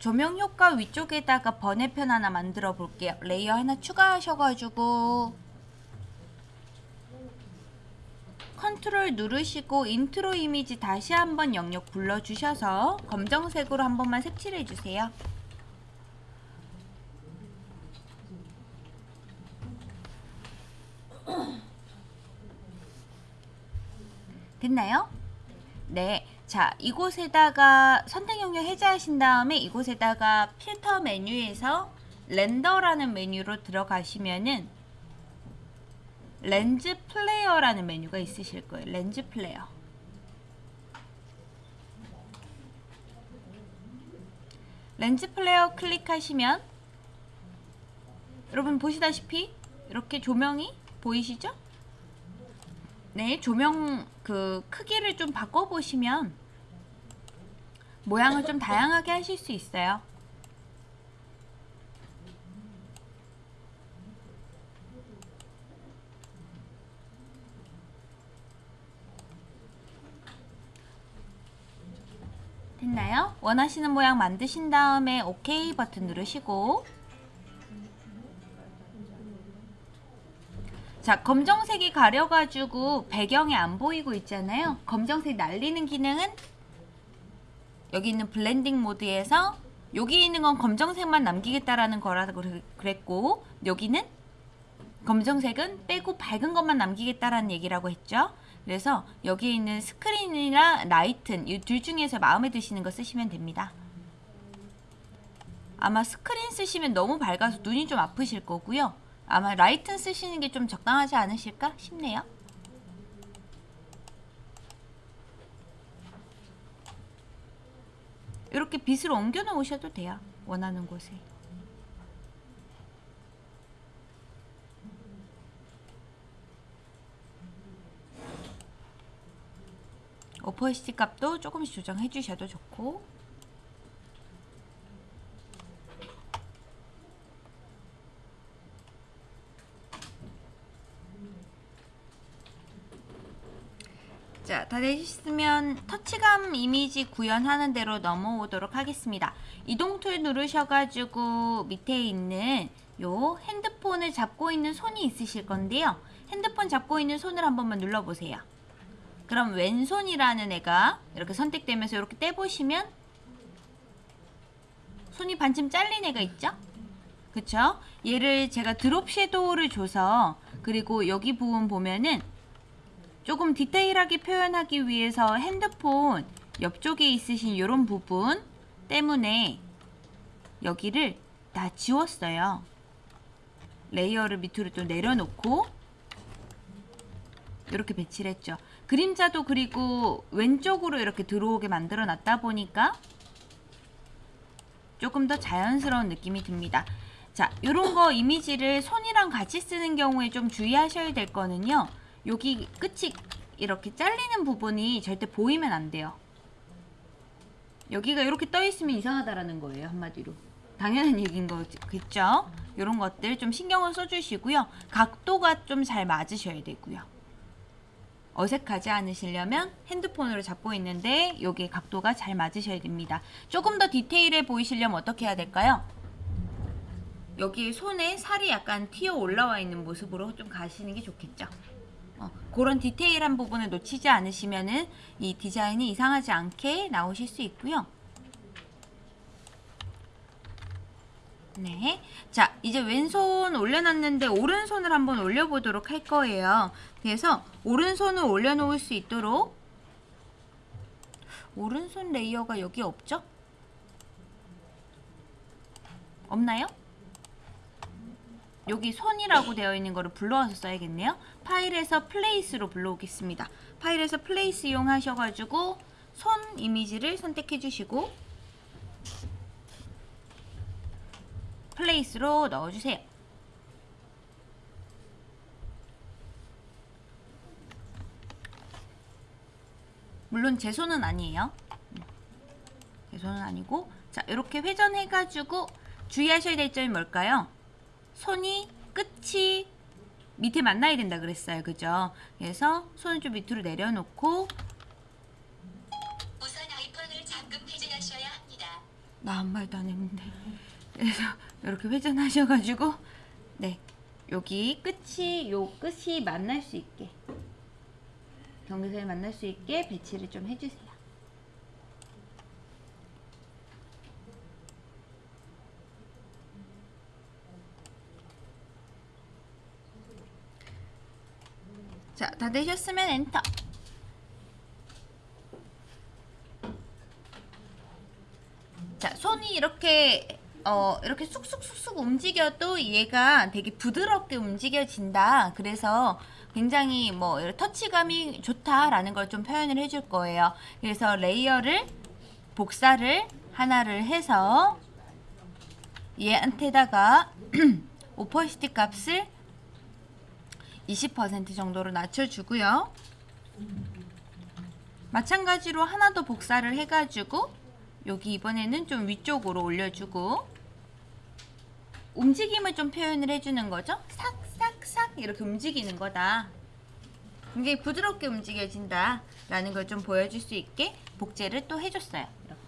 조명 효과 위쪽에다가 번외편 하나 만들어 볼게요. 레이어 하나 추가하셔가지고 컨트롤 누르시고 인트로 이미지 다시 한번 영역 불러주셔서 검정색으로 한 번만 색칠해 주세요. 됐나요? 네. 자, 이곳에다가 선택 영역 해제하신 다음에 이곳에다가 필터 메뉴에서 render라는 메뉴로 들어가시면은 lens flare라는 메뉴가 있으실 거예요. lens flare. lens flare 클릭하시면 여러분 보시다시피 이렇게 조명이 보이시죠? 네, 조명 그 크기를 좀 바꿔보시면 모양을 좀 다양하게 하실 수 있어요. 됐나요? 원하시는 모양 만드신 다음에 OK 버튼 누르시고 자 검정색이 가려가지고 배경이 안 보이고 있잖아요. 검정색 날리는 기능은 여기 있는 blending mode에서 여기 있는 건 검정색만 남기겠다라는 거라고 그랬고 여기는 검정색은 빼고 밝은 것만 남기겠다라는 얘기라고 했죠. 그래서 여기 있는 스크린이나 lighten 이 둘 중에서 마음에 드시는 거 쓰시면 됩니다. 아마 스크린 쓰시면 너무 밝아서 눈이 좀 아프실 거고요 아마 라이튼 쓰시는 게 좀 적당하지 않으실까 싶네요. 이렇게 빛을 옮겨 놓으셔도 돼요. 원하는 곳에. 오퍼시티 값도 조금씩 조정해 주셔도 좋고 다 되셨으면 터치감 이미지 구현하는 대로 넘어오도록 하겠습니다. 이동 툴 누르셔가지고 밑에 있는 요 핸드폰을 잡고 있는 손이 있으실 건데요. 핸드폰 잡고 있는 손을 한 번만 눌러보세요. 그럼 왼손이라는 애가 이렇게 선택되면서 이렇게 떼보시면 손이 반쯤 잘린 애가 있죠? 그쵸? 얘를 제가 drop shadow를 줘서 그리고 여기 부분 보면은 조금 디테일하게 표현하기 위해서 핸드폰 옆쪽에 있으신 이런 부분 때문에 여기를 다 지웠어요. layer를 밑으로 또 내려놓고 이렇게 배치를 했죠. 그림자도 그리고 왼쪽으로 이렇게 들어오게 만들어 놨다 보니까 조금 더 자연스러운 느낌이 듭니다. 자, 이런 거 이미지를 손이랑 같이 쓰는 경우에 좀 주의하셔야 될 거는요. 여기 끝이 이렇게 잘리는 부분이 절대 보이면 안 돼요. 여기가 이렇게 떠 있으면 이상하다라는 거예요. 한마디로. 당연한 얘기인 거겠죠? 이런 것들 좀 신경을 써주시고요. 각도가 좀 잘 맞으셔야 되고요. 어색하지 않으시려면 핸드폰으로 잡고 있는데 여기 각도가 잘 맞으셔야 됩니다. 조금 더 디테일해 보이시려면 어떻게 해야 될까요? 여기 손에 살이 약간 튀어 올라와 있는 모습으로 좀 가시는 게 좋겠죠. 어, 그런 디테일한 부분을 놓치지 않으시면은 이 디자인이 이상하지 않게 나오실 수 있고요. 네. 자, 이제 왼손 올려놨는데 오른손을 한번 올려보도록 할 거예요. 그래서 오른손을 올려놓을 수 있도록 오른손 레이어가 여기 없죠? 없나요? 여기 손이라고 되어 있는 거를 불러와서 써야겠네요. 파일에서 place로 불러오겠습니다. 파일에서 place 이용하셔가지고 손 이미지를 선택해 주시고 place로 넣어주세요. 물론 제 손은 아니에요. 제 손은 아니고 자 이렇게 회전해가지고 주의하셔야 될 점이 뭘까요? 손이 끝이 밑에 만나야 된다 그랬어요. 그죠? 그래서 손을 좀 밑으로 내려놓고 우선 아이폰을 잠금 해제하셔야 합니다. 나 아무 말도 안 했는데. 그래서 이렇게 회전하셔가지고 네 여기 끝이 요 끝이 만날 수 있게 경계선에 만날 수 있게 배치를 좀 해주세요. 자, 다 되셨으면 엔터. 자, 손이 이렇게 어, 이렇게 쑥쑥쑥쑥 움직여도 얘가 되게 부드럽게 움직여진다. 그래서 굉장히 뭐 터치감이 좋다라는 걸 좀 표현을 해줄 거예요. 그래서 layer를 복사를 하나를 해서 얘한테다가 opacity 값을 20% 정도로 낮춰주고요. 마찬가지로 하나 더 복사를 해가지고 여기 이번에는 좀 위쪽으로 올려주고 움직임을 좀 표현을 해주는 거죠. 싹싹싹 이렇게 움직이는 거다. 굉장히 부드럽게 움직여진다 라는 걸 좀 보여줄 수 있게 복제를 또 해줬어요. 이렇게.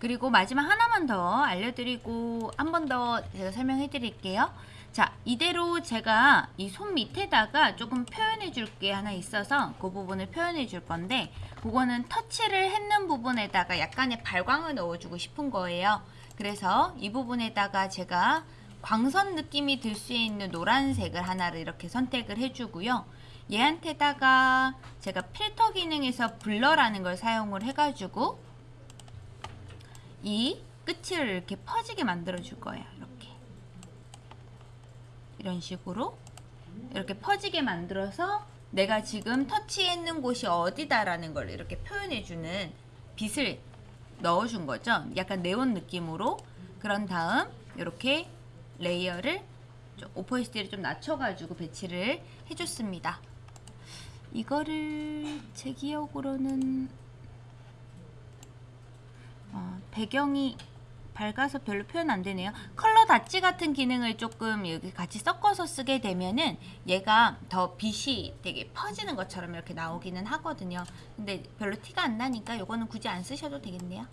그리고 마지막 하나만 더 알려드리고 한 번 더 제가 설명해 드릴게요. 자, 이대로 제가 이 손 밑에다가 조금 표현해 줄 게 하나 있어서 그 부분을 표현해 줄 건데 그거는 터치를 했는 부분에다가 약간의 발광을 넣어주고 싶은 거예요. 그래서 이 부분에다가 제가 광선 느낌이 들 수 있는 노란색을 하나를 이렇게 선택을 해주고요. 얘한테다가 제가 필터 기능에서 블러라는 걸 사용을 해가지고 이 끝을 이렇게 퍼지게 만들어 줄 거예요. 이렇게. 이런 식으로 이렇게 퍼지게 만들어서 내가 지금 터치했는 곳이 어디다라는 걸 이렇게 표현해 주는 빛을 넣어 준 거죠. 약간 네온 느낌으로. 그런 다음 이렇게 layer를 좀 opacity를 좀 낮춰가지고 배치를 해줬습니다. 이거를 제 기억으로는 어, 배경이 밝아서 별로 표현 안 되네요. 컬러 다치 같은 기능을 조금 여기 같이 섞어서 쓰게 되면은 얘가 더 빛이 되게 퍼지는 것처럼 이렇게 나오기는 하거든요. 근데 별로 티가 안 나니까 이거는 굳이 안 쓰셔도 되겠네요.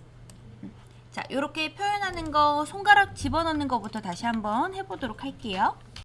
음. 자, 이렇게 표현하는 거 손가락 집어넣는 거부터 다시 한번 해보도록 할게요.